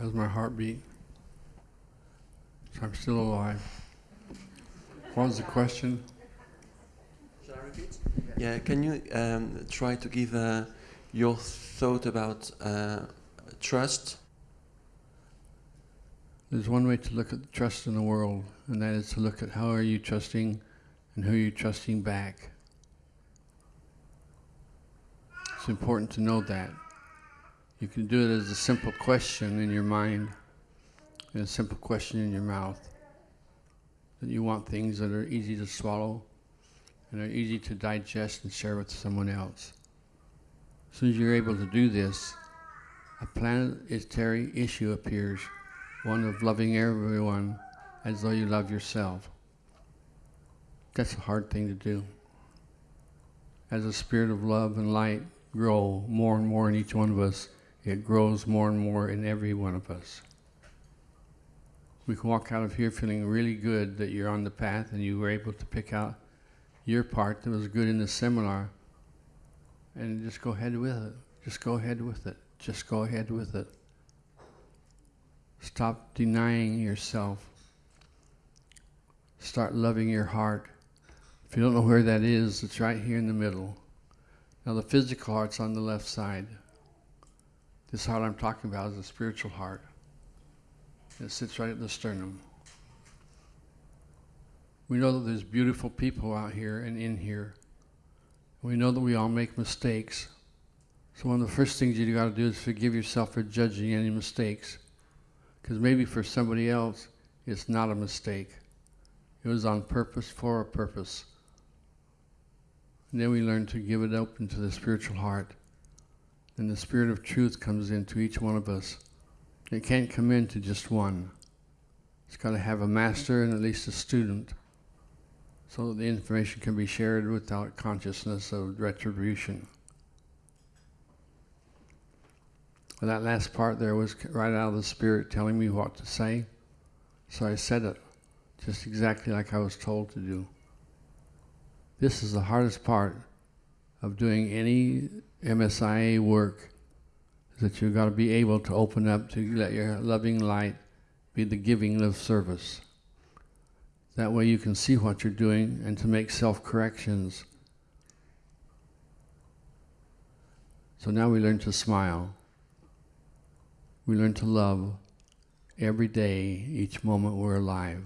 my heartbeat. So I'm still alive. What was the question? Shall I repeat? Yeah, can you um, try to give uh, your thought about uh, trust? There's one way to look at trust in the world, and that is to look at how are you trusting and who are you trusting back. It's important to know that. You can do it as a simple question in your mind and a simple question in your mouth. That you want things that are easy to swallow and are easy to digest and share with someone else. As soon as you're able to do this, a planetary issue appears, one of loving everyone as though you love yourself. That's a hard thing to do. As a spirit of love and light grow more and more in each one of us, it grows more and more in every one of us. We can walk out of here feeling really good that you're on the path and you were able to pick out your part that was good in the seminar and just go ahead with it. Just go ahead with it. Just go ahead with it. Stop denying yourself. Start loving your heart. If you don't know where that is, it's right here in the middle. Now the physical heart's on the left side. This heart I'm talking about is a spiritual heart. It sits right at the sternum. We know that there's beautiful people out here and in here. We know that we all make mistakes. So one of the first things you got to do is forgive yourself for judging any mistakes. Because maybe for somebody else, it's not a mistake. It was on purpose for a purpose. And then we learn to give it open to the spiritual heart. And the spirit of truth comes into each one of us. It can't come into just one. It's got to have a master and at least a student so that the information can be shared without consciousness of retribution. And that last part there was right out of the Spirit telling me what to say. So I said it just exactly like I was told to do. This is the hardest part of doing any MSIA work is that you've got to be able to open up to let your loving light be the giving of service. That way you can see what you're doing and to make self-corrections. So now we learn to smile. We learn to love every day, each moment we're alive.